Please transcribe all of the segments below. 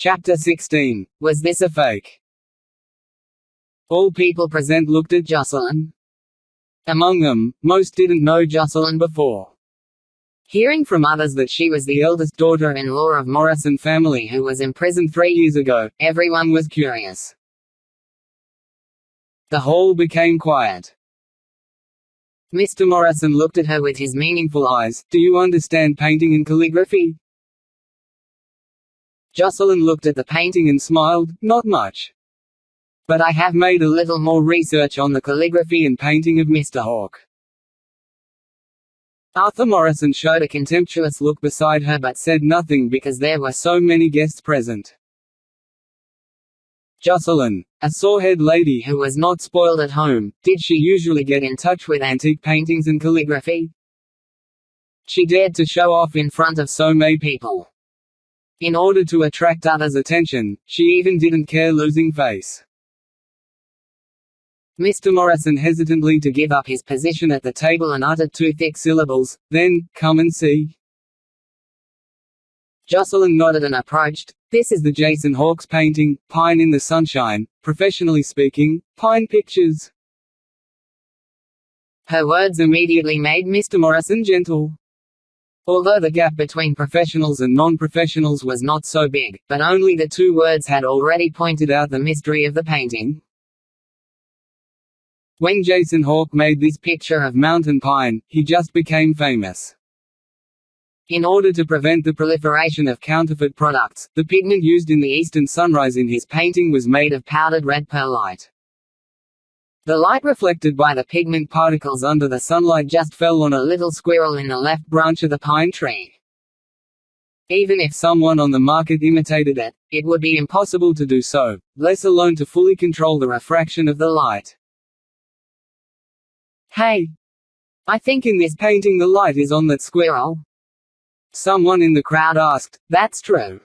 Chapter 16. Was this a fake? All people present looked at Jocelyn. Among them, most didn't know Jocelyn before. Hearing from others that she was the eldest daughter-in-law of Morrison family who was imprisoned three years ago, everyone was curious. The hall became quiet. Mr. Morrison looked at her with his meaningful eyes. Do you understand painting and calligraphy? Jocelyn looked at the painting and smiled, not much. But I have made a little more research on the calligraphy and painting of Mr. Hawke. Arthur Morrison showed a contemptuous look beside her but said nothing because there were so many guests present. Jocelyn, a sorehead lady who was not spoiled at home, did she usually get in touch with antique paintings and calligraphy? She dared to show off in front of so many people. In order to attract others' attention, she even didn't care losing face. Mr. Morrison hesitantly to give up his position at the table and uttered two thick syllables, then, come and see. Jocelyn nodded and approached. This is the Jason Hawke's painting, Pine in the Sunshine, professionally speaking, Pine Pictures. Her words immediately made Mr. Morrison gentle. Although the gap between professionals and non-professionals was not so big, but only the two words had already pointed out the mystery of the painting. When Jason Hawke made this picture of mountain pine, he just became famous. In order to prevent the proliferation of counterfeit products, the pigment used in the eastern sunrise in his painting was made of powdered red perlite. The light reflected by the pigment particles under the sunlight just fell on a little squirrel in the left branch of the pine tree. Even if someone on the market imitated it, it would be impossible to do so, less alone to fully control the refraction of the light. Hey! I think in this painting the light is on that squirrel. Someone in the crowd asked, That's true.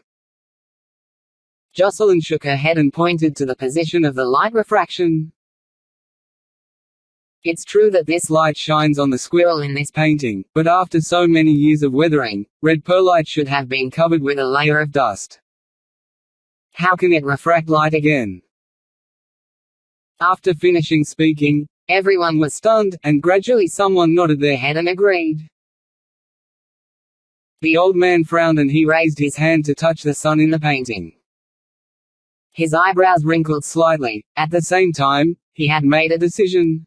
Jocelyn shook her head and pointed to the position of the light refraction. It's true that this light shines on the squirrel in this painting, but after so many years of weathering, red perlite should have been covered with a layer of dust. How can it refract light again? After finishing speaking, everyone was stunned, and gradually someone nodded their head and agreed. The old man frowned and he raised his hand to touch the sun in the painting. His eyebrows wrinkled slightly. At the same time, he had made a decision.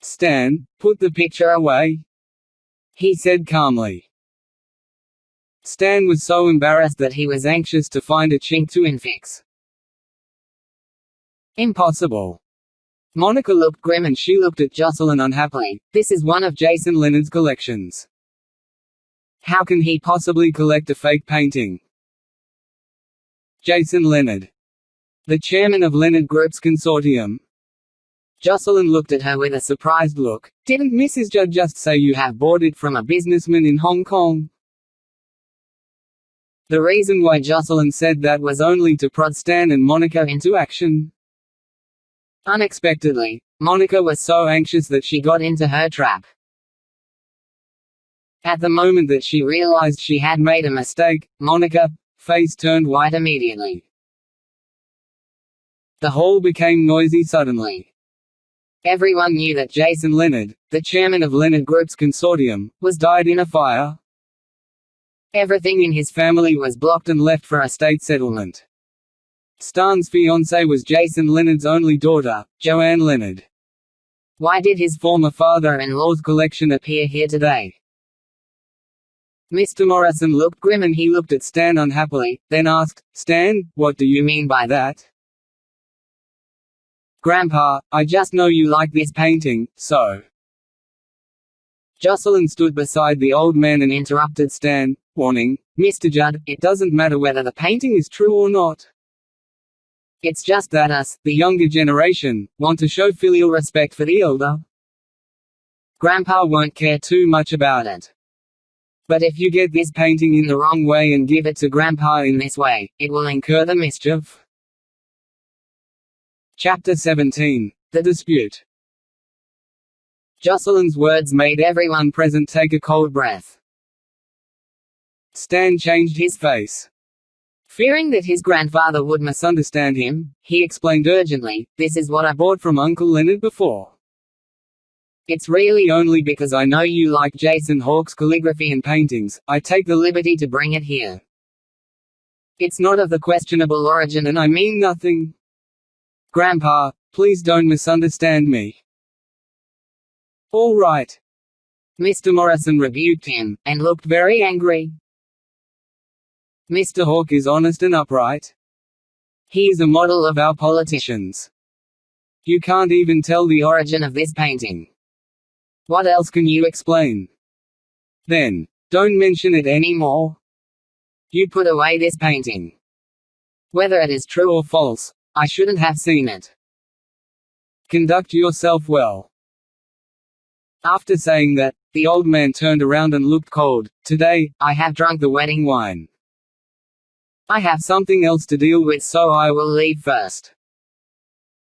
Stan, put the picture away. He said calmly. Stan was so embarrassed that he was anxious to find a chink to infix. Impossible. Monica looked grim and she looked at Jocelyn unhappily. This is one of Jason Leonard's collections. How can he possibly collect a fake painting? Jason Leonard. The chairman of Leonard Group's consortium. Jocelyn looked at her with a surprised look. Didn't Mrs. Judd just say you have bought it from a businessman in Hong Kong? The reason why Jocelyn said that was only to prod Stan and Monica into action. Unexpectedly, Monica was so anxious that she got into her trap. At the moment that she realized she had made a mistake, Monica face turned white immediately. The hall became noisy suddenly. Everyone knew that Jason Leonard, the chairman of Leonard Group's consortium, was died in a fire. Everything in his family was blocked and left for estate settlement. Stan's fiancée was Jason Leonard's only daughter, Joanne Leonard. Why did his former father-in-law's collection appear here today? Mr. Morrison looked grim and he looked at Stan unhappily, then asked, Stan, what do you mean by that? Grandpa, I just know you like this painting, so. Jocelyn stood beside the old man and interrupted Stan, warning, Mr. Judd, it doesn't matter whether the painting is true or not. It's just that us, the younger generation, want to show filial respect for the elder. Grandpa won't care too much about it. But if you get this painting in the wrong way and give it to Grandpa in this way, it will incur the mischief. Chapter 17. The Dispute Jocelyn's words made everyone present take a cold breath. Stan changed his face. Fearing that his grandfather would misunderstand him, he explained urgently, This is what I bought from Uncle Leonard before. It's really only because I know you like Jason Hawke's calligraphy and paintings, I take the liberty to bring it here. It's not of the questionable origin and I mean nothing. Grandpa, please don't misunderstand me. All right. Mr. Morrison rebuked him, and looked very angry. Mr. Hawke is honest and upright. He is a model of our politicians. You can't even tell the origin of this painting. What else can you explain? Then, don't mention it anymore. You put away this painting. Whether it is true or false, I shouldn't have seen it. Conduct yourself well. After saying that, the old man turned around and looked cold. Today, I have drunk the wedding wine. I have something else to deal with so I will leave first.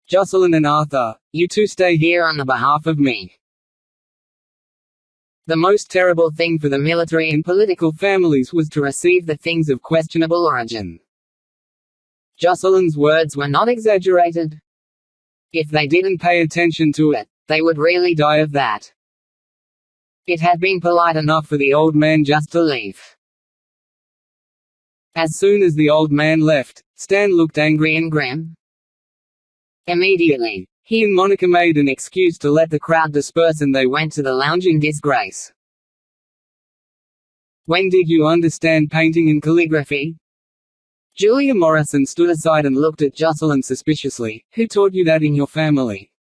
Jocelyn and Arthur, you two stay here on the behalf of me. The most terrible thing for the military and political families was to receive the things of questionable origin. Jocelyn's words were not exaggerated. If they didn't pay attention to it, they would really die of that. It had been polite enough for the old man just to leave. As soon as the old man left, Stan looked angry and grim. Immediately, he and Monica made an excuse to let the crowd disperse and they went to the lounge in disgrace. When did you understand painting and calligraphy? Julia Morrison stood aside and looked at Jocelyn suspiciously. Who taught you that in your family?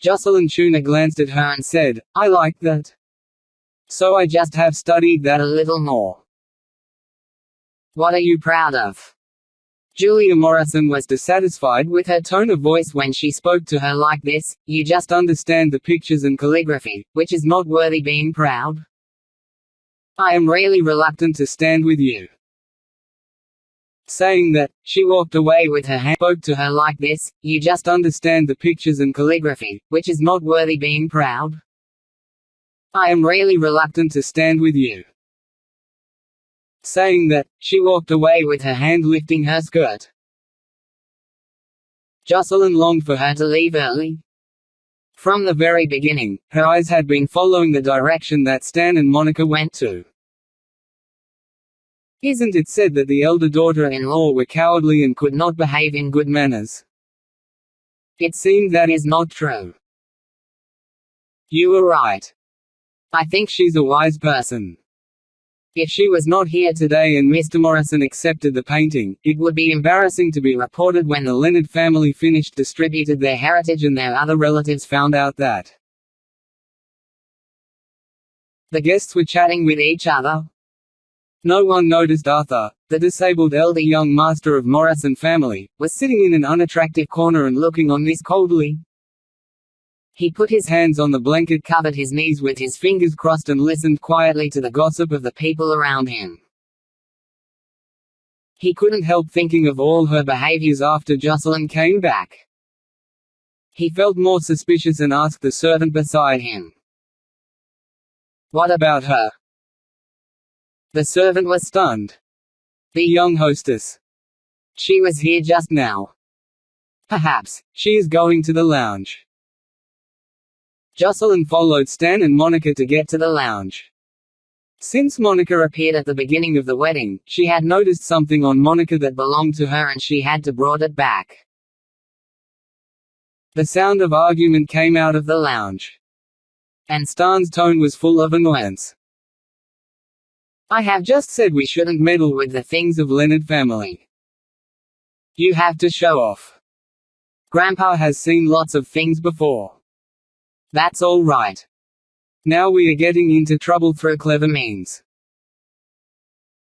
Jocelyn Tuna glanced at her and said, I like that. So I just have studied that a little more. What are you proud of? Julia Morrison was dissatisfied with her tone of voice when she spoke to her like this, you just understand the pictures and calligraphy, which is not worthy being proud. I am really reluctant to stand with you. Saying that, she walked away with her hand spoke to her like this, you just understand the pictures and calligraphy, which is not worthy being proud. I am really reluctant to stand with you. Saying that, she walked away with her hand lifting her skirt. Jocelyn longed for her to leave early. From the very beginning, her eyes had been following the direction that Stan and Monica went to. Isn't it said that the elder daughter-in-law were cowardly and could not behave in good manners? It seemed that is not true. You were right. I think she's a wise person. If she was not here today and Mr. Morrison accepted the painting, it would be embarrassing to be reported when the Leonard family finished distributed their heritage and their other relatives found out that. The guests were chatting with each other. No one noticed Arthur, the disabled elder young master of Morrison family, was sitting in an unattractive corner and looking on this coldly. He put his hands on the blanket covered his knees with his fingers crossed and listened quietly to the gossip of the people around him. He couldn't help thinking of all her behaviors after Jocelyn came back. He felt more suspicious and asked the servant beside him. What about her? The servant was stunned. The young hostess. She was here just now. Perhaps, she is going to the lounge. Jocelyn followed Stan and Monica to get to the lounge. Since Monica appeared at the beginning of the wedding, she had noticed something on Monica that belonged to her and she had to brought it back. The sound of argument came out of the lounge. And Stan's tone was full of annoyance. I have just said we shouldn't meddle with the things of Leonard family. You have to show off. Grandpa has seen lots of things before. That's all right. Now we are getting into trouble through clever means.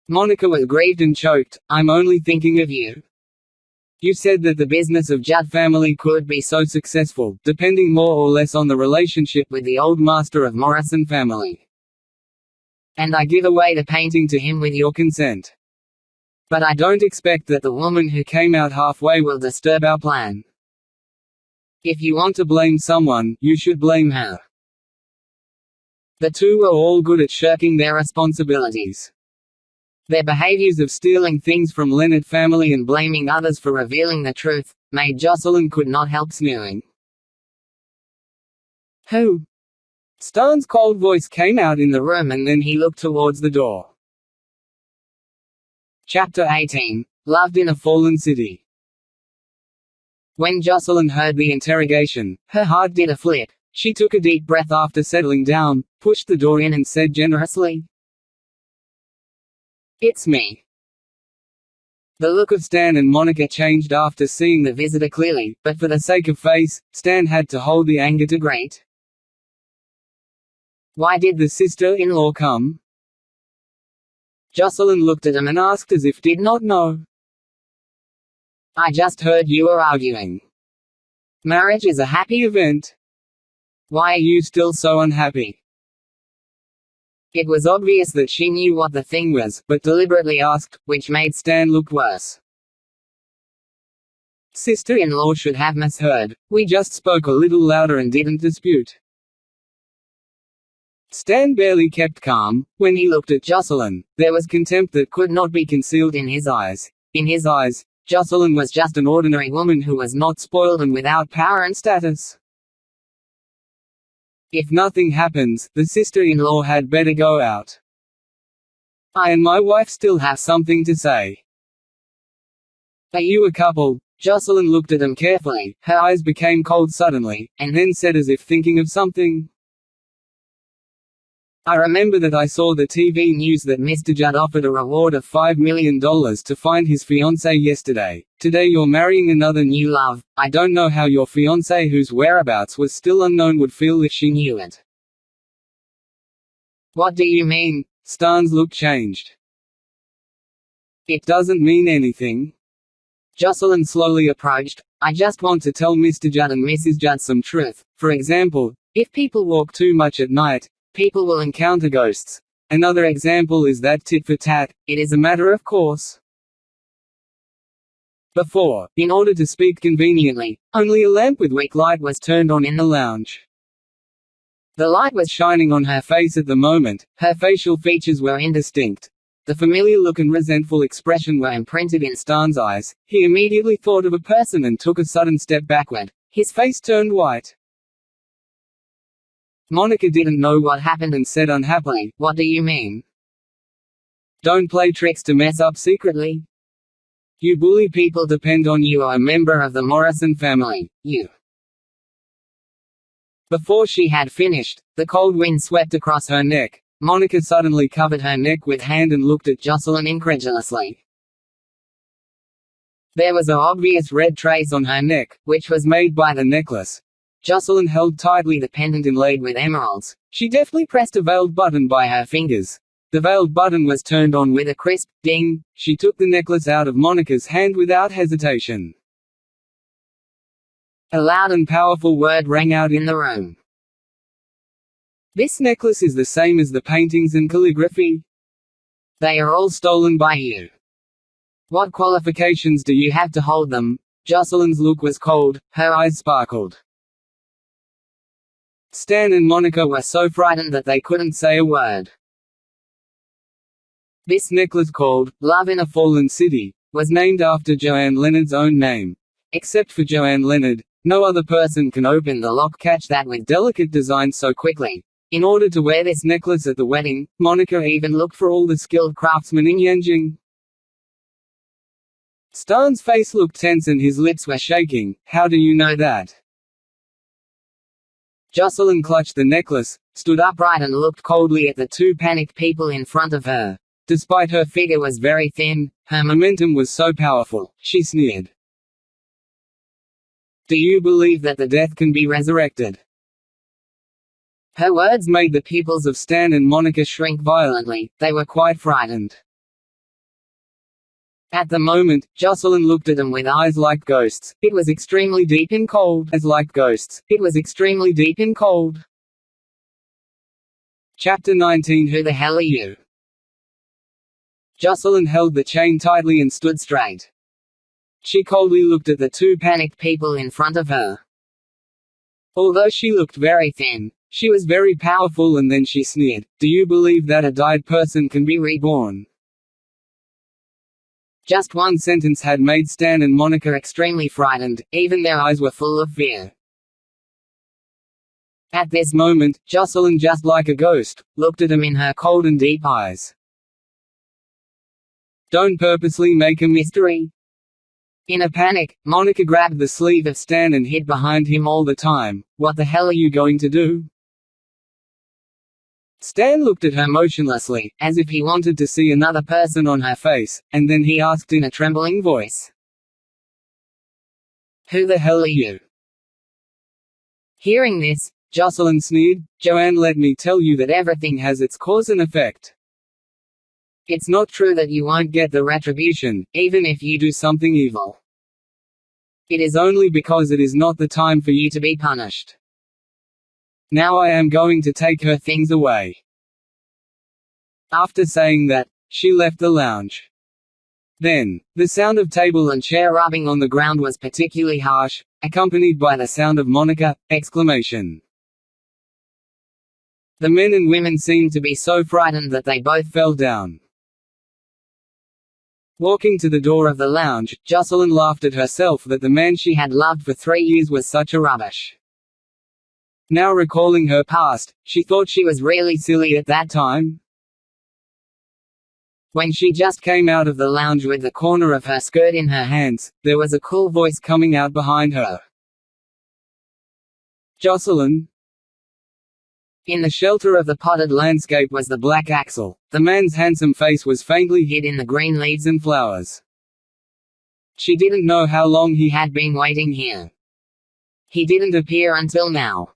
Monica was grieved and choked, I'm only thinking of you. You said that the business of Judd family could be so successful, depending more or less on the relationship with the old master of Morrison family. And I give away the painting to him with your consent. But I don't expect that the woman who came out halfway will disturb our plan. If you want to blame someone, you should blame her. The two were all good at shirking their responsibilities. Their behaviors of stealing things from Leonard family and blaming others for revealing the truth, made Jocelyn could not help sneering. Who? Stan's cold voice came out in the room and then he looked towards the door. Chapter 18. Loved in a Fallen City When Jocelyn heard the interrogation, her heart did a flip. She took a deep breath after settling down, pushed the door in and said generously, It's me. The look of Stan and Monica changed after seeing the visitor clearly, but for the sake of face, Stan had to hold the anger to great. Why did the sister-in-law come? Jocelyn looked at him and asked as if did not know. I just heard you were arguing. Marriage is a happy event. Why are you still so unhappy? It was obvious that she knew what the thing was, but deliberately asked, which made Stan look worse. Sister-in-law should have misheard. We just spoke a little louder and didn't dispute. Stan barely kept calm. When he looked at Jocelyn, there was contempt that could not be concealed in his eyes. In his eyes, Jocelyn was just an ordinary woman who was not spoiled and without power and status. If nothing happens, the sister-in-law had better go out. I and my wife still have something to say. Are you a couple? Jocelyn looked at him carefully, her eyes became cold suddenly, and then said as if thinking of something. I remember that I saw the TV news that Mr. Judd offered a reward of $5 million to find his fiancée yesterday. Today you're marrying another new love. I don't know how your fiancée whose whereabouts was still unknown would feel if she knew it. What do you mean? Stan's look changed. It doesn't mean anything. Jocelyn slowly approached. I just want to tell Mr. Judd and Mrs. Judd some truth. For example, if people walk too much at night, People will encounter ghosts. Another example is that tit for tat, it is a matter of course. Before, in order to speak conveniently, only a lamp with weak light was turned on in the lounge. The light was shining on her face at the moment, her facial features were indistinct. The familiar look and resentful expression were imprinted in Stan's eyes. He immediately thought of a person and took a sudden step backward. His face turned white. Monica didn't know what happened and said unhappily, What do you mean? Don't play tricks to mess up secretly. You bully people depend on you are a member of the Morrison family. You. Before she had finished, the cold wind swept across her neck. Monica suddenly covered her neck with hand and looked at Jocelyn incredulously. There was a obvious red trace on her neck, which was made by the necklace. Jocelyn held tightly the pendant inlaid with emeralds. She deftly pressed a veiled button by her fingers. The veiled button was turned on with a crisp ding. She took the necklace out of Monica's hand without hesitation. A loud and powerful word rang out in the room. This necklace is the same as the paintings and calligraphy. They are all stolen by you. What qualifications do you have to hold them? Jocelyn's look was cold, her eyes sparkled. Stan and Monica were so frightened that they couldn't say a word. This necklace called, Love in a Fallen City, was named after Joanne Leonard's own name. Except for Joanne Leonard, no other person can open the lock catch that with delicate design so quickly. In order to wear this necklace at the wedding, Monica even looked for all the skilled craftsmen in Yanjing. Stan's face looked tense and his lips were shaking. How do you know that? Jocelyn clutched the necklace, stood upright and looked coldly at the two panicked people in front of her. Despite her figure was very thin, her momentum was so powerful, she sneered. Do you believe that the death can be resurrected? Her words made the pupils of Stan and Monica shrink violently, they were quite frightened. At the moment, Jocelyn looked at them with eyes like ghosts. It was extremely deep and cold. As like ghosts, it was extremely deep and cold. Chapter 19 Who the hell are you? Jocelyn held the chain tightly and stood straight. She coldly looked at the two panicked people in front of her. Although she looked very thin, she was very powerful and then she sneered, Do you believe that a died person can be reborn? Just one sentence had made Stan and Monica extremely frightened, even their eyes were full of fear. At this moment, Jocelyn just like a ghost, looked at him in her cold and deep eyes. Don't purposely make a mystery. In a panic, Monica grabbed the sleeve of Stan and hid behind him all the time. What the hell are you going to do? Stan looked at her motionlessly, as if he wanted to see another person on her face, and then he asked in a trembling voice. Who the hell are you? Hearing this, Jocelyn sneered, Joanne let me tell you that everything has its cause and effect. It's not true that you won't get the retribution, even if you do something evil. It is only because it is not the time for you to be punished. Now I am going to take her things away. After saying that, she left the lounge. Then, the sound of table and chair rubbing on the ground was particularly harsh, accompanied by the sound of Monica! exclamation. The men and women seemed to be so frightened that they both fell down. Walking to the door of the lounge, Jocelyn laughed at herself that the man she had loved for three years was such a rubbish. Now recalling her past, she thought she was really silly at that time. When she just came out of the lounge with the corner of her skirt in her hands, there was a cool voice coming out behind her. Jocelyn, in the shelter of the potted landscape was the black axle. The man's handsome face was faintly hid in the green leaves and flowers. She didn't know how long he had been waiting here. He didn't appear until now.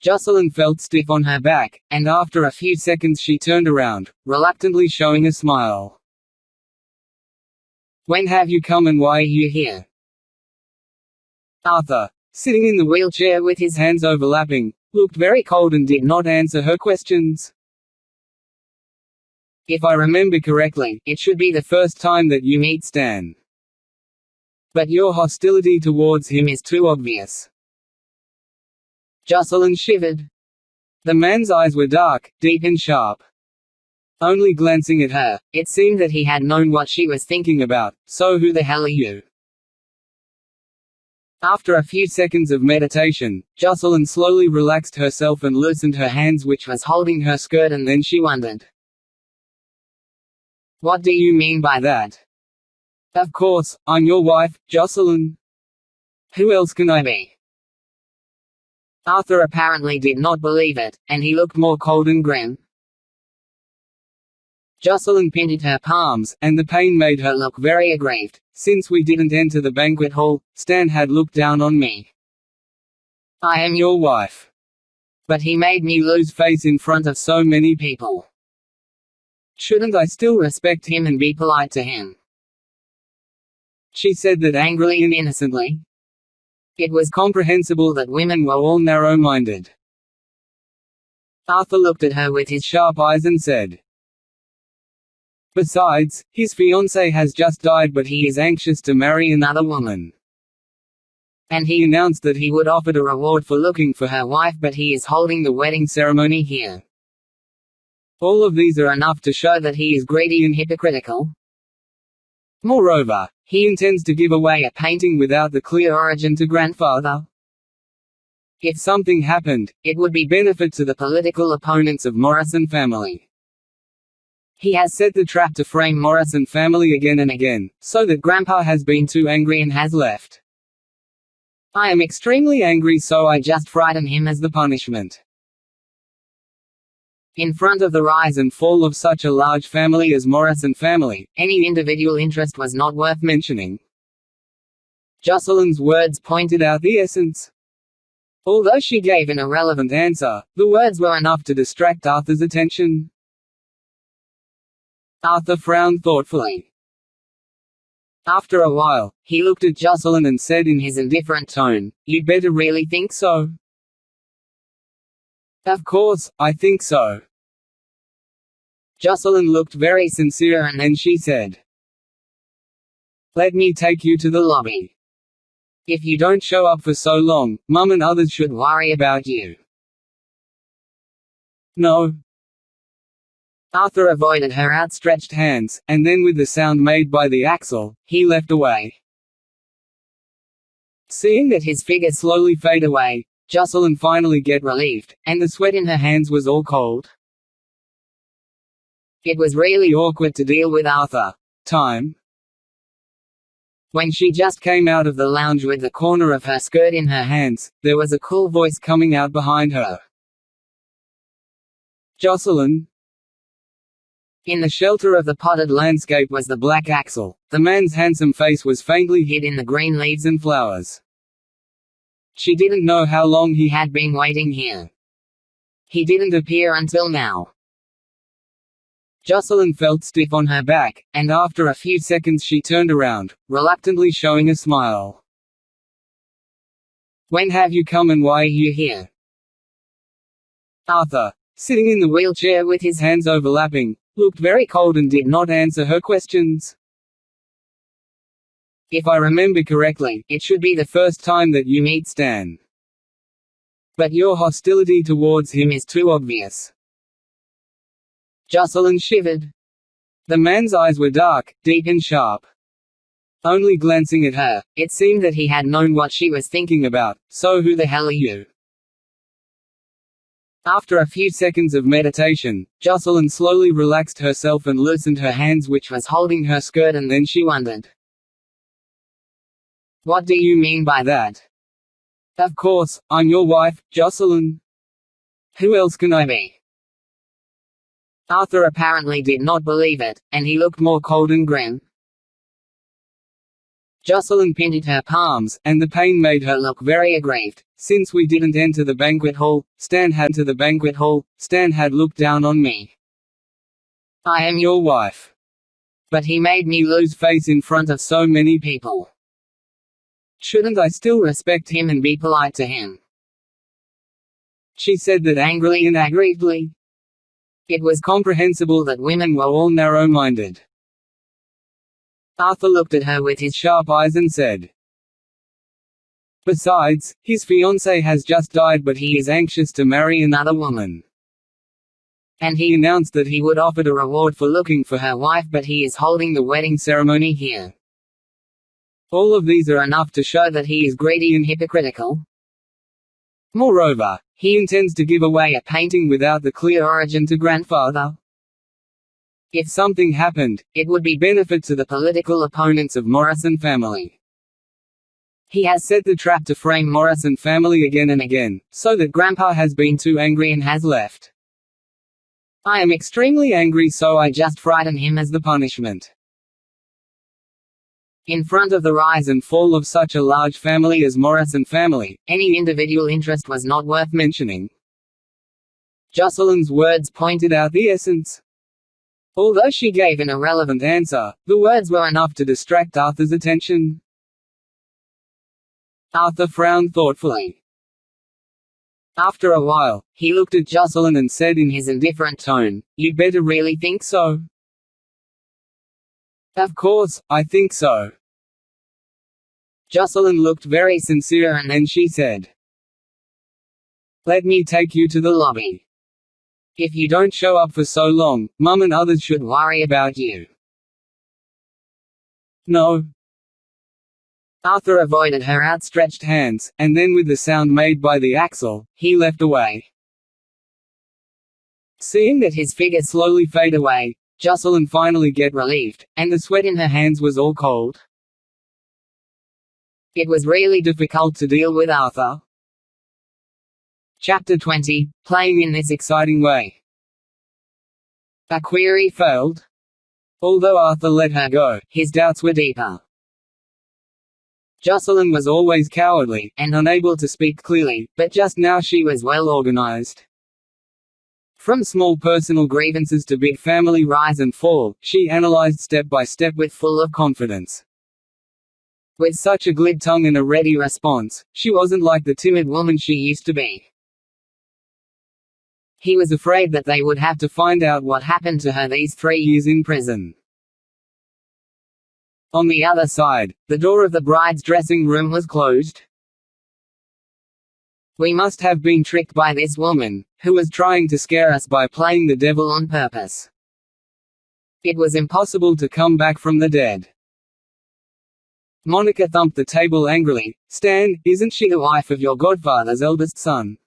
Jocelyn felt stiff on her back, and after a few seconds she turned around, reluctantly showing a smile. When have you come and why are you here? Arthur, sitting in the wheelchair with his hands overlapping, looked very cold and did not answer her questions. If I remember correctly, it should be the first time that you meet Stan. But your hostility towards him is too obvious. Jocelyn shivered. The man's eyes were dark, deep and sharp. Only glancing at her, it seemed that he had known what she was thinking about, so who the hell are you? After a few seconds of meditation, Jocelyn slowly relaxed herself and loosened her hands which was holding her skirt and then she wondered. What do you mean by that? Of course, I'm your wife, Jocelyn. Who else can I be? Arthur apparently did not believe it, and he looked more cold and grim. Jocelyn pinted her palms, and the pain made her look very aggrieved. Since we didn't enter the banquet hall, Stan had looked down on me. I am your wife. But he made me lose face in front of so many people. Shouldn't I still respect him and be polite to him? She said that angrily and innocently. It was comprehensible that women were all narrow-minded. Arthur looked at her with his sharp eyes and said, Besides, his fiancée has just died but he is anxious to marry another woman. And he announced that he would offer a reward for looking for her wife but he is holding the wedding ceremony here. All of these are enough to show that he is greedy and hypocritical. Moreover, he intends to give away a painting without the clear origin to grandfather. If something happened, it would be benefit to the political opponents of Morrison family. He has set the trap to frame Morrison family again and again, so that Grandpa has been too angry and has left. I am extremely angry so I just frighten him as the punishment. In front of the rise and fall of such a large family as Morrison family, any individual interest was not worth mentioning. Jocelyn's words pointed out the essence. Although she gave an irrelevant answer, the words were enough to distract Arthur's attention. Arthur frowned thoughtfully. After a while, he looked at Jocelyn and said in his indifferent tone, You'd better really think so. Of course, I think so. Jocelyn looked very sincere and then she said, Let me take you to the lobby. If you don't show up for so long, Mum and others should worry about you. No, Arthur avoided her outstretched hands, and then with the sound made by the axle, he left away. Seeing that his figure slowly fade away, Jocelyn finally get relieved, and the sweat in her hands was all cold. It was really awkward to deal with Arthur. Time. When she just came out of the lounge with the corner of her skirt in her hands, there was a cool voice coming out behind her. Jocelyn, in the shelter of the potted landscape was the black axle. The man's handsome face was faintly hid in the green leaves and flowers. She didn't know how long he had been waiting here. He didn't appear until now. Jocelyn felt stiff on her back, and after a few seconds she turned around, reluctantly showing a smile. When have you come and why are you here? Arthur, sitting in the wheelchair with his hands overlapping, looked very cold and did not answer her questions. If I remember correctly, it should be the first time that you meet Stan. But your hostility towards him is too obvious. Jocelyn shivered. The man's eyes were dark, deep and sharp. Only glancing at her, it seemed that he had known what she was thinking about, so who the hell are you? After a few seconds of meditation, Jocelyn slowly relaxed herself and loosened her hands which was holding her skirt and then she wondered. What do you mean by that? Of course, I'm your wife, Jocelyn. Who else can I be? Arthur apparently did not believe it, and he looked more cold and grim. Jocelyn pinted her palms, and the pain made her look very aggrieved. Since we didn't enter the banquet hall, Stan had to the banquet hall, Stan had looked down on me. I am your wife. But he made me lose face in front of so many people. Shouldn't I still respect him and be polite to him? She said that angrily and aggrievedly. It was comprehensible that women were all narrow-minded. Arthur looked at her with his sharp eyes and said, Besides, his fiancée has just died but he is anxious to marry another woman. And he announced that he would offer a reward for looking for her wife but he is holding the wedding ceremony here. All of these are enough to show that he is greedy and hypocritical. Moreover, he intends to give away a painting without the clear origin to grandfather. If something happened, it would be benefit to the political opponents of Morrison family. He has set the trap to frame Morrison family again and again, so that Grandpa has been too angry and has left. I am extremely angry so I just frighten him as the punishment. In front of the rise and fall of such a large family as Morrison family, any individual interest was not worth mentioning. Jocelyn's words pointed out the essence. Although she gave an irrelevant answer, the words were enough to distract Arthur's attention. Arthur frowned thoughtfully. After a while, he looked at Jocelyn and said in his indifferent tone, You'd better really think so. Of course, I think so. Jocelyn looked very sincere and then she said, Let me take you to the lobby. If you don't show up for so long, Mum and others should worry about you. No. Arthur avoided her outstretched hands, and then with the sound made by the axle, he left away. Seeing that his figure slowly fade away, Jocelyn finally get relieved, and the sweat in her hands was all cold. It was really difficult to deal with Arthur. Chapter 20 Playing in this exciting way. A query failed. Although Arthur let her go, his doubts were deeper. Jocelyn was always cowardly, and unable to speak clearly, but just now she was well organized. From small personal grievances to big family rise and fall, she analyzed step by step with full of confidence. With such a glib tongue and a ready response, she wasn't like the timid woman she used to be. He was afraid that they would have to find out what happened to her these three years in prison. On the other side, the door of the bride's dressing room was closed. We must have been tricked by this woman, who was trying to scare us by playing the devil on purpose. It was impossible to come back from the dead. Monica thumped the table angrily. Stan, isn't she the wife of your godfather's eldest son?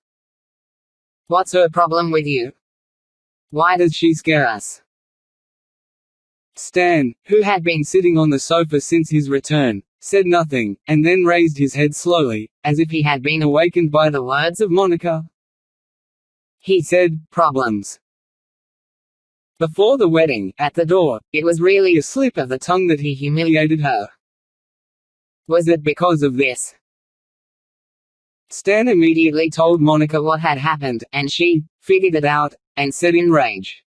What's her problem with you? Why does she scare us? Stan, who had been sitting on the sofa since his return, said nothing, and then raised his head slowly, as if he had been awakened by the words of Monica. He said, Problems. Before the wedding, at the door, it was really a slip of the tongue that he humiliated her. Was it because of this? Stan immediately told Monica what had happened, and she figured it out, and said in rage.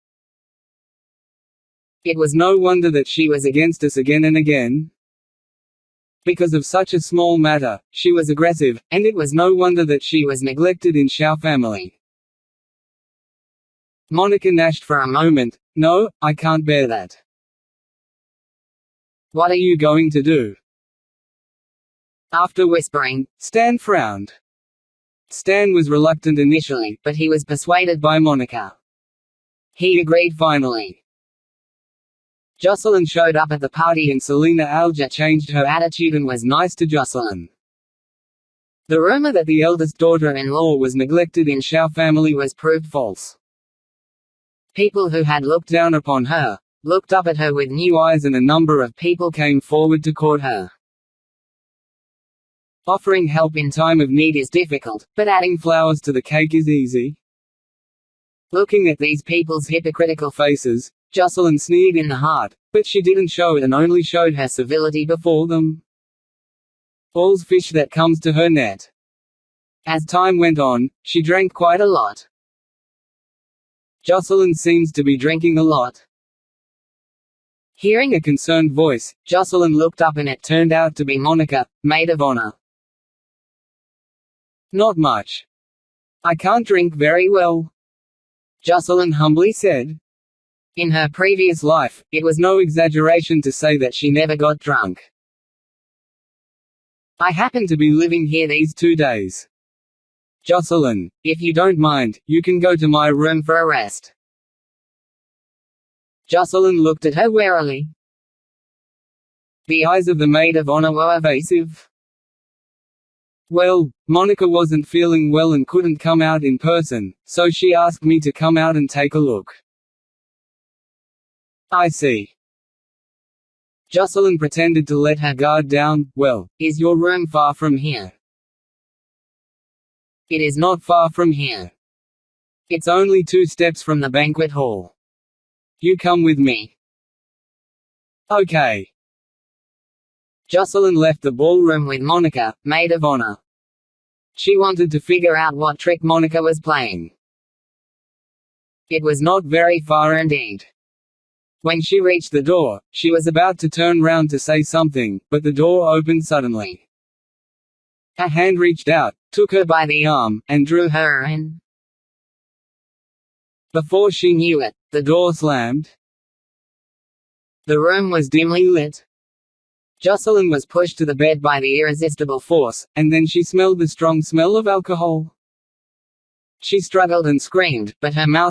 It was no wonder that she was against us again and again. Because of such a small matter, she was aggressive, and it was no wonder that she was neglected in Shao family. Monica gnashed for a moment. No, I can't bear that. What are you going to do? After whispering, Stan frowned. Stan was reluctant initially, but he was persuaded by Monica. He agreed finally. Jocelyn showed up at the party and Selina Alja changed her attitude and was nice to Jocelyn. The rumor that the eldest daughter-in-law was neglected in Shao family was proved false. People who had looked down upon her, looked up at her with new eyes and a number of people came forward to court her. Offering help in time of need is difficult, but adding flowers to the cake is easy. Looking at these people's hypocritical faces, Jocelyn sneered in the heart, but she didn't show it and only showed her civility before them. All's fish that comes to her net. As time went on, she drank quite a lot. Jocelyn seems to be drinking a lot. Hearing a concerned voice, Jocelyn looked up and it turned out to be Monica, maid of honor. Not much. I can't drink very well. Jocelyn humbly said. In her previous life, it was no exaggeration to say that she never got drunk. I happen to be living here these two days. Jocelyn, if you don't mind, you can go to my room for a rest. Jocelyn looked at her warily. The eyes of the maid of honor were evasive. Well, Monica wasn't feeling well and couldn't come out in person, so she asked me to come out and take a look. I see. Jocelyn pretended to let her guard down. Well, is your room far from here? It is not far from here. It's only two steps from the banquet hall. You come with me. Okay. Jocelyn left the ballroom with Monica, maid of honor. She wanted to figure out what trick Monica was playing. It was not very far indeed. When she reached the door, she was about to turn round to say something, but the door opened suddenly. A hand reached out, took her by the arm, and drew her in. Before she knew it, the door slammed. The room was dimly lit. Jocelyn was pushed to the bed by the irresistible force, and then she smelled the strong smell of alcohol. She struggled and screamed, but her mouth